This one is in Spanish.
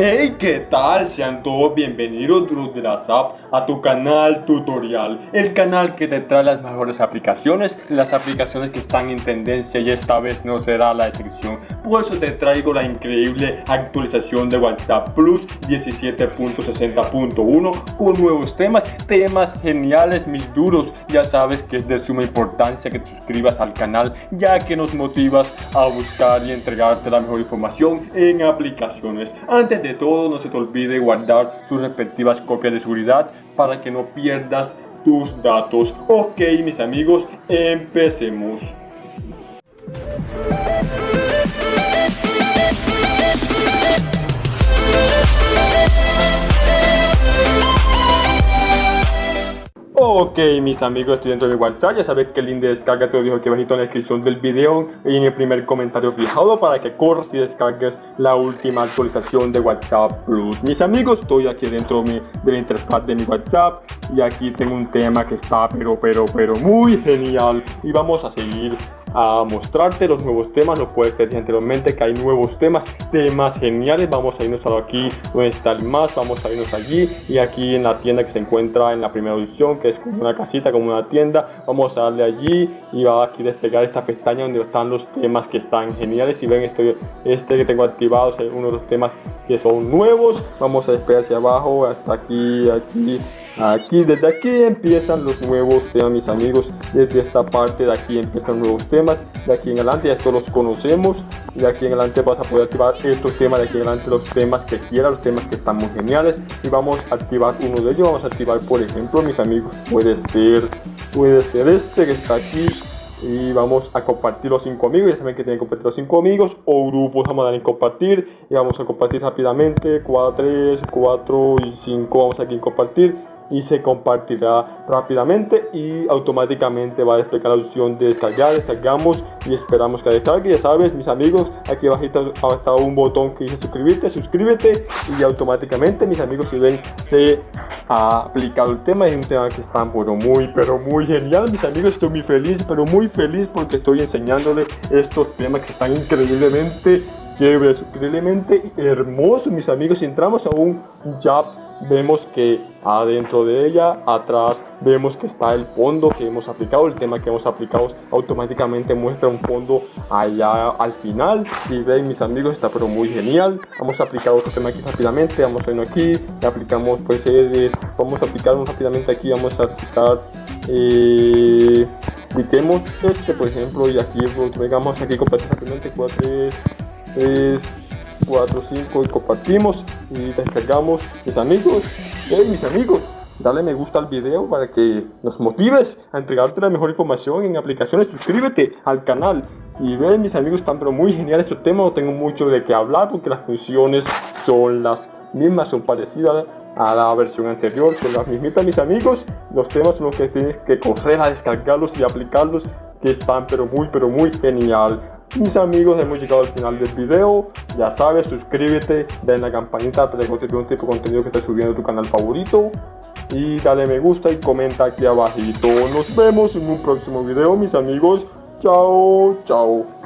Hey, ¿qué tal? Sean todos bienvenidos duros de la SAP a tu canal tutorial El canal que te trae las mejores aplicaciones Las aplicaciones que están en tendencia y esta vez no será la excepción. Por eso te traigo la increíble actualización de WhatsApp Plus 17.60.1 Con nuevos temas, temas geniales mis duros. Ya sabes que es de suma importancia que te suscribas al canal Ya que nos motivas a buscar y entregarte la mejor información en aplicaciones. Antes de todo, no se te olvide guardar sus respectivas copias de seguridad para que no pierdas tus datos. Ok, mis amigos, empecemos. Ok mis amigos, estoy dentro de WhatsApp, ya sabes que el link de descarga te lo dejo aquí abajito en la descripción del video y en el primer comentario fijado para que corras y descargues la última actualización de WhatsApp Plus. Mis amigos, estoy aquí dentro de la interfaz de mi WhatsApp y aquí tengo un tema que está pero pero pero muy genial y vamos a seguir a mostrarte los nuevos temas. No puedes decir anteriormente que hay nuevos temas, temas geniales. Vamos a irnos a aquí donde está el más, vamos a irnos allí y aquí en la tienda que se encuentra en la primera opción que es como una casita, como una tienda. Vamos a darle allí y va aquí a desplegar esta pestaña donde están los temas que están geniales. Si ven este, este que tengo activado es uno de los temas que son nuevos. Vamos a despegar hacia abajo hasta aquí, aquí Aquí, desde aquí empiezan los nuevos temas, mis amigos. Desde esta parte de aquí empiezan nuevos temas. De aquí en adelante, esto los conocemos. De aquí en adelante vas a poder activar estos temas. De aquí en adelante los temas que quieras, los temas que están muy geniales. Y vamos a activar uno de ellos. Vamos a activar, por ejemplo, mis amigos, puede ser, puede ser este que está aquí y vamos a compartir los cinco amigos, ya saben que tienen que compartir los cinco amigos o grupos, vamos a dar en compartir y vamos a compartir rápidamente 4, 3, 4 y 5 vamos aquí en compartir y se compartirá rápidamente y automáticamente va a desplegar la opción de descargar, descargamos y esperamos que descargue, ya sabes mis amigos, aquí abajito está un botón que dice suscribirte, suscríbete y automáticamente mis amigos si ven se ha aplicado el tema, es un tema que está muy pero muy genial mis amigos, estoy muy feliz pero muy feliz porque estoy enseñándole estos temas que están increíblemente chéveres, increíblemente hermosos mis amigos, si entramos a un job vemos que adentro de ella, atrás, vemos que está el fondo que hemos aplicado, el tema que hemos aplicado automáticamente muestra un fondo allá al final. Si ven mis amigos está pero muy genial. Vamos a aplicar otro tema aquí rápidamente, vamos a irnos aquí, aplicamos pues es, vamos a aplicar rápidamente aquí, vamos a aplicar eh, este por ejemplo y aquí pues, vengamos aquí compartir rápidamente 4 es 4, 5 y compartimos y descargamos mis amigos. Hey mis amigos, dale me gusta al video para que nos motives a entregarte la mejor información en aplicaciones. Suscríbete al canal. Si ven mis amigos están pero muy genial este tema, no tengo mucho de qué hablar porque las funciones son las mismas, son parecidas a la versión anterior, son las mismitas mis amigos. Los temas son los que tienes que correr a descargarlos y aplicarlos que están pero muy pero muy genial. Mis amigos, hemos llegado al final del video. Ya sabes, suscríbete, dale la campanita para que no un tipo de contenido que esté subiendo a tu canal favorito. Y dale me gusta y comenta aquí abajito. Nos vemos en un próximo video, mis amigos. Chao, chao.